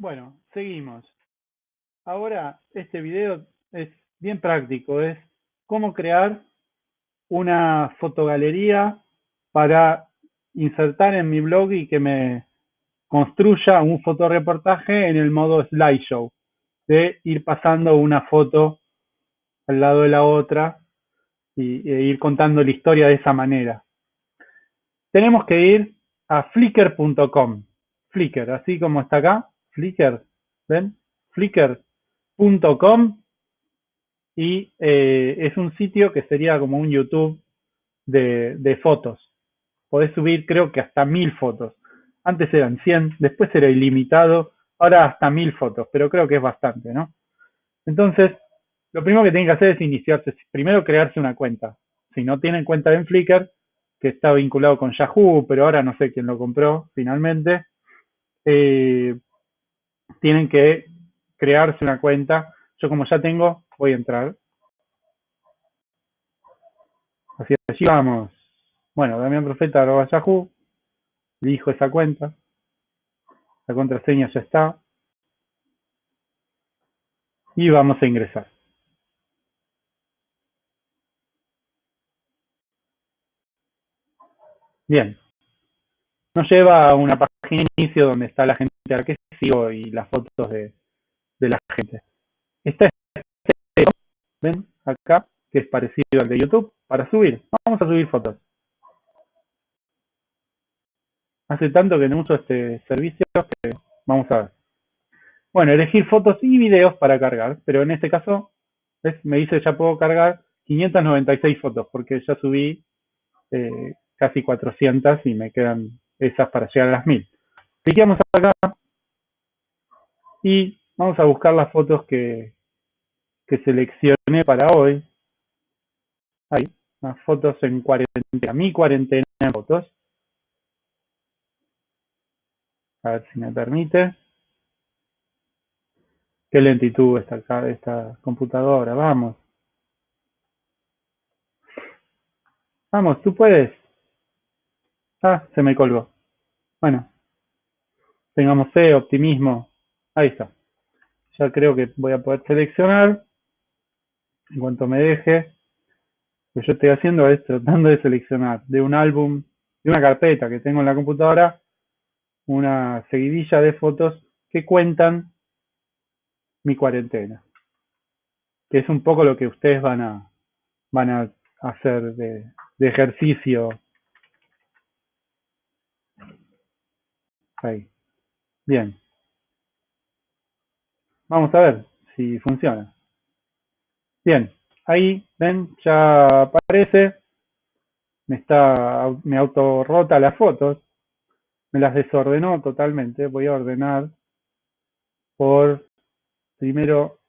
Bueno, seguimos. Ahora este video es bien práctico, es cómo crear una fotogalería para insertar en mi blog y que me construya un fotoreportaje en el modo slideshow, de ir pasando una foto al lado de la otra y, e ir contando la historia de esa manera. Tenemos que ir a flickr.com, Flickr, así como está acá, Flickr, ¿ven? Flickr.com y eh, es un sitio que sería como un YouTube de, fotos. Podés subir creo que hasta mil fotos. Antes eran 100, después era ilimitado, ahora hasta mil fotos, pero creo que es bastante, ¿no? Entonces, lo primero que tienen que hacer es iniciarse, primero crearse una cuenta. Si no tienen cuenta en Flickr, que está vinculado con Yahoo, pero ahora no sé quién lo compró finalmente, eh, tienen que crearse una cuenta. Yo como ya tengo, voy a entrar. Así allí vamos. Bueno, Damián Profeta arroba Yahoo. Elijo esa cuenta. La contraseña ya está. Y vamos a ingresar. Bien. Nos lleva a una página de inicio donde está la gente a y las fotos de, de la gente. Está este ven acá, que es parecido al de YouTube, para subir. Vamos a subir fotos. Hace tanto que no uso este servicio que vamos a ver. Bueno, elegir fotos y videos para cargar, pero en este caso, ¿ves? me dice ya puedo cargar 596 fotos, porque ya subí eh, casi 400 y me quedan esas para llegar a las 1000. Cliqueamos acá y vamos a buscar las fotos que, que seleccioné para hoy. Ahí, las fotos en cuarentena, mi cuarentena en fotos. A ver si me permite. Qué lentitud está acá esta computadora, vamos. Vamos, tú puedes. Ah, se me colgó. Bueno, tengamos fe, optimismo. Ahí está. Ya creo que voy a poder seleccionar. En cuanto me deje. Lo que yo estoy haciendo es tratando de seleccionar de un álbum, de una carpeta que tengo en la computadora, una seguidilla de fotos que cuentan mi cuarentena. Que es un poco lo que ustedes van a, van a hacer de, de ejercicio. Ahí. Bien. Vamos a ver si funciona. Bien, ahí ven, ya aparece, me está, me auto rota las fotos, me las desordenó totalmente, voy a ordenar por primero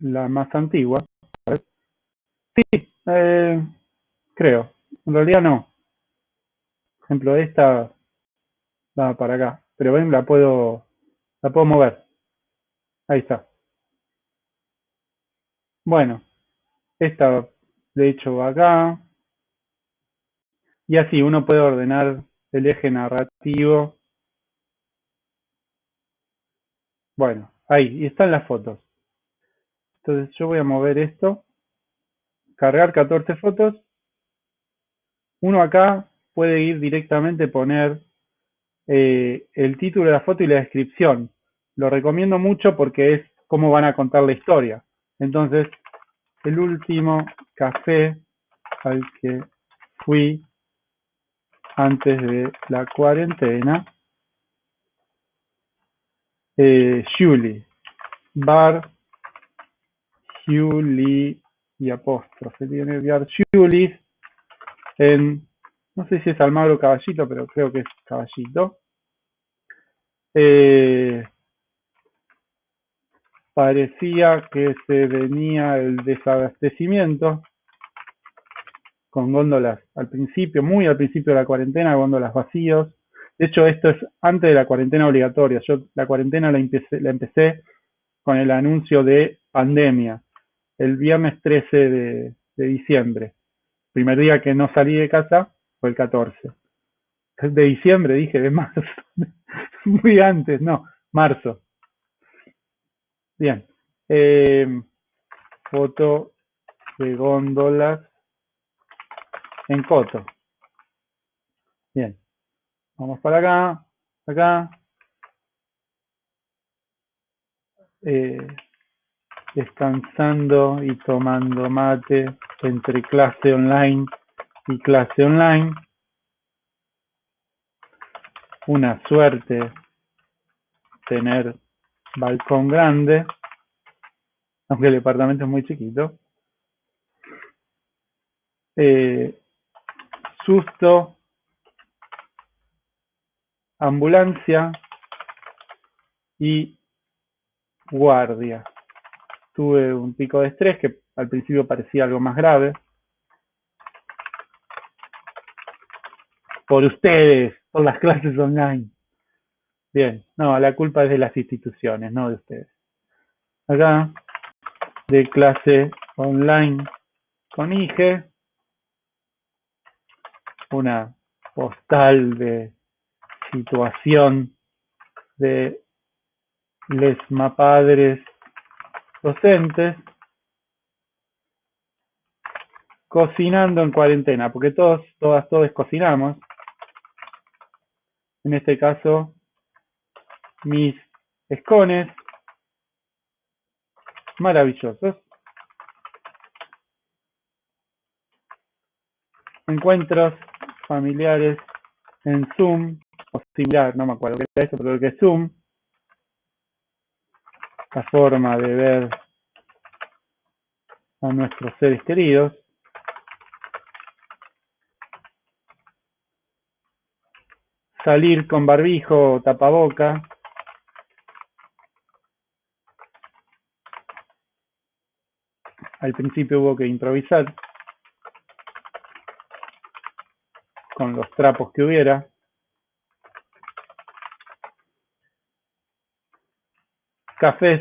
la más antigua. Sí, eh, creo, en realidad no. Por ejemplo, esta va para acá, pero ven, la puedo, la puedo mover. Ahí está. Bueno, esta de hecho va acá. Y así uno puede ordenar el eje narrativo. Bueno, ahí, y están las fotos. Entonces yo voy a mover esto. Cargar 14 fotos. Uno acá puede ir directamente poner eh, el título de la foto y la descripción. Lo recomiendo mucho porque es cómo van a contar la historia. Entonces, el último café al que fui antes de la cuarentena, eh, Julie, bar Julie y apóstrofe, tiene bar Julie en, no sé si es Almagro Caballito, pero creo que es Caballito. Eh, parecía que se venía el desabastecimiento con góndolas al principio, muy al principio de la cuarentena, góndolas vacíos. De hecho, esto es antes de la cuarentena obligatoria. Yo la cuarentena la empecé, con el anuncio de pandemia, el viernes 13 de, de diciembre. Primer día que no salí de casa fue el 14. De diciembre, dije, de marzo. Muy antes, no, marzo. Bien. Eh, foto de góndolas en Coto. Bien. Vamos para acá, acá. Eh, descansando y tomando mate entre clase online y clase online. Una suerte tener balcón grande, aunque el departamento es muy chiquito. Eh, susto, ambulancia y guardia. Tuve un pico de estrés que al principio parecía algo más grave. Por ustedes, por las clases online. Bien, no, la culpa es de las instituciones, no de ustedes. Acá, de clase online con IGE, una postal de situación de les mapadres docentes cocinando en cuarentena, porque todos, todas, todos cocinamos. En este caso, mis escones maravillosos. Encuentros familiares en Zoom, o similar, no me acuerdo qué es eso, pero que es Zoom. La forma de ver a nuestros seres queridos. Salir con barbijo o tapaboca. Al principio hubo que improvisar con los trapos que hubiera. Cafés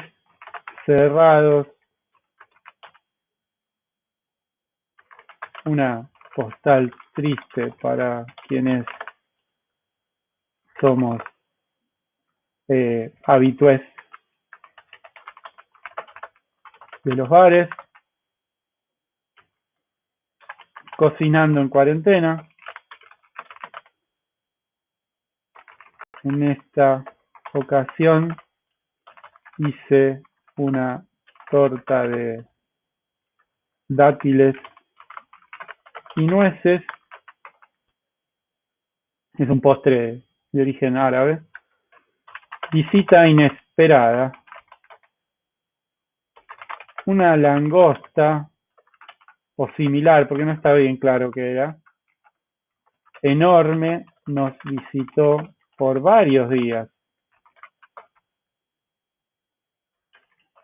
cerrados. Una postal triste para quienes somos eh, habitués de los bares. Cocinando en cuarentena. En esta ocasión hice una torta de dátiles y nueces. Es un postre de origen árabe. Visita inesperada. Una langosta o similar, porque no está bien claro qué era. Enorme nos visitó por varios días.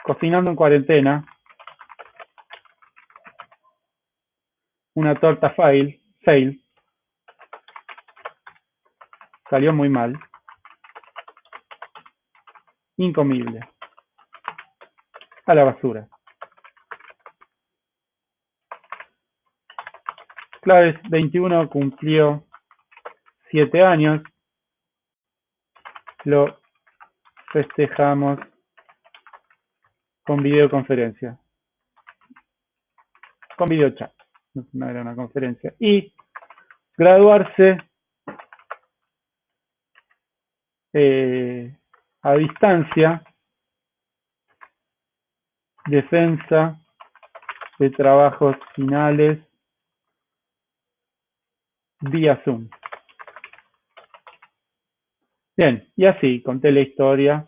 Cocinando en cuarentena. Una torta fail, fail. Salió muy mal. Incomible. A la basura. Claves 21 cumplió 7 años. Lo festejamos con videoconferencia. Con videochat. No era una conferencia. Y graduarse eh, a distancia, defensa de trabajos finales vía Zoom. Bien, y así conté la historia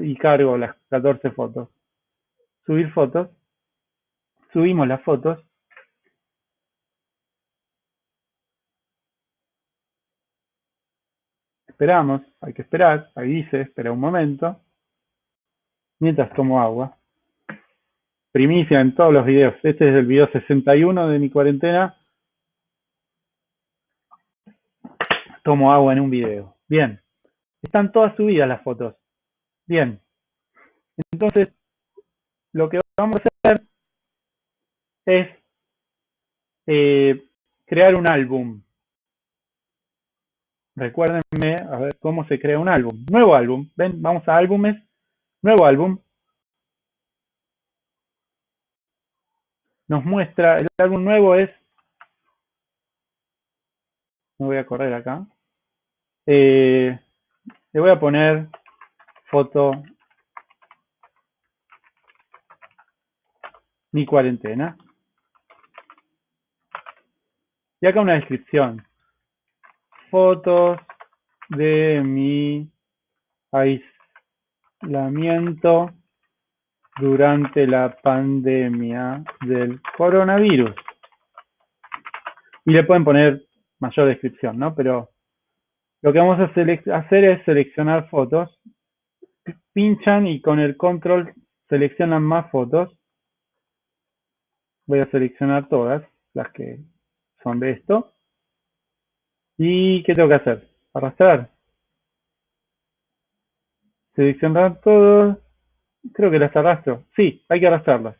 y cargo las 14 fotos. Subir fotos. Subimos las fotos. Esperamos, hay que esperar, ahí dice, espera un momento. Mientras tomo agua. Primicia en todos los videos. Este es el video 61 de mi cuarentena. Tomo agua en un video. Bien. Están todas subidas las fotos. Bien. Entonces, lo que vamos a hacer es eh, crear un álbum. Recuérdenme, a ver, cómo se crea un álbum. Nuevo álbum. Ven, vamos a álbumes. Nuevo álbum. Nos muestra, el álbum nuevo es... Me voy a correr acá eh, le voy a poner foto mi cuarentena. Y acá una descripción. Fotos de mi aislamiento durante la pandemia del coronavirus. Y le pueden poner mayor descripción, ¿no? Pero lo que vamos a hacer es seleccionar fotos. Pinchan y con el control seleccionan más fotos. Voy a seleccionar todas las que son de esto. ¿Y qué tengo que hacer? Arrastrar. Seleccionar todos. Creo que las arrastro. Sí, hay que arrastrarlas.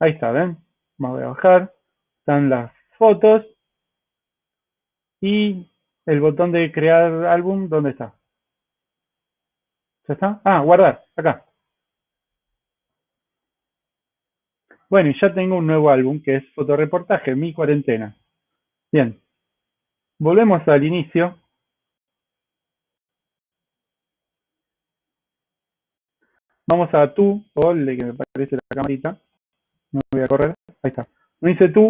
Ahí está, ¿ven? Voy a bajar. Están las fotos. Y el botón de crear álbum, ¿dónde está? ¿Ya está? Ah, guardar, acá. Bueno, y ya tengo un nuevo álbum que es fotoreportaje, mi cuarentena. Bien. Volvemos al inicio. Vamos a tú, o el que me parece la camarita. No voy a correr. Ahí está. Me dice tú,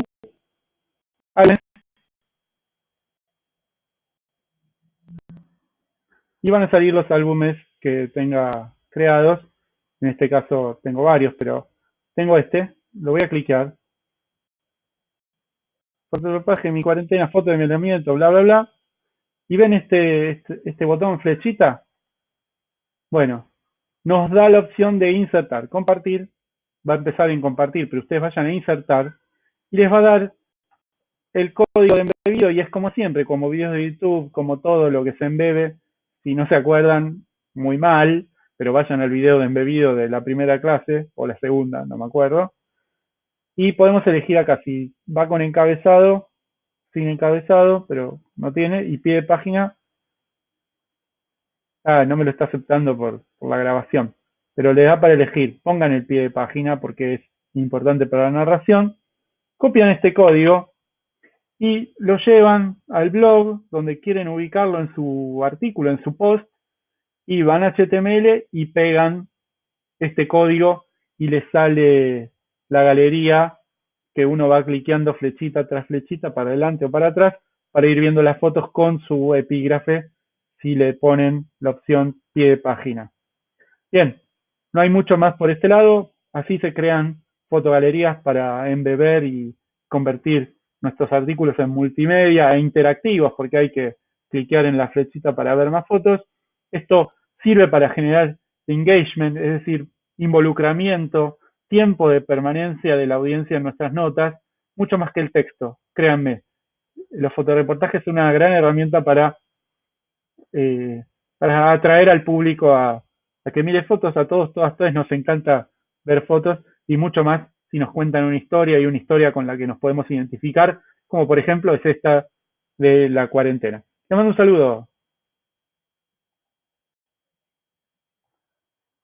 y van a salir los álbumes que tenga creados. En este caso tengo varios, pero tengo este. Lo voy a clicar. Fotoreportaje, mi cuarentena, foto de mi aislamiento, bla, bla, bla. Y ven este, este, este botón flechita. Bueno, nos da la opción de insertar, compartir. Va a empezar en compartir, pero ustedes vayan a insertar y les va a dar el código de embebido y es como siempre, como videos de YouTube, como todo lo que se embebe, si no se acuerdan, muy mal, pero vayan al video de embebido de la primera clase, o la segunda, no me acuerdo. Y podemos elegir acá si va con encabezado, sin encabezado, pero no tiene, y pie de página. Ah, no me lo está aceptando por, por la grabación, pero le da para elegir. Pongan el pie de página porque es importante para la narración. Copian este código y lo llevan al blog donde quieren ubicarlo en su artículo, en su post, y van a HTML y pegan este código y les sale la galería que uno va cliqueando flechita tras flechita para adelante o para atrás para ir viendo las fotos con su epígrafe si le ponen la opción pie de página. Bien, no hay mucho más por este lado, así se crean fotogalerías para embeber y convertir nuestros artículos en multimedia e interactivos porque hay que cliquear en la flechita para ver más fotos. Esto sirve para generar engagement, es decir, involucramiento, tiempo de permanencia de la audiencia en nuestras notas, mucho más que el texto, créanme. Los fotoreportajes son una gran herramienta para, eh, para atraer al público a, a que mire fotos, a todos, todas, todas nos encanta ver fotos y mucho más si nos cuentan una historia y una historia con la que nos podemos identificar, como por ejemplo es esta de la cuarentena. Te mando un saludo.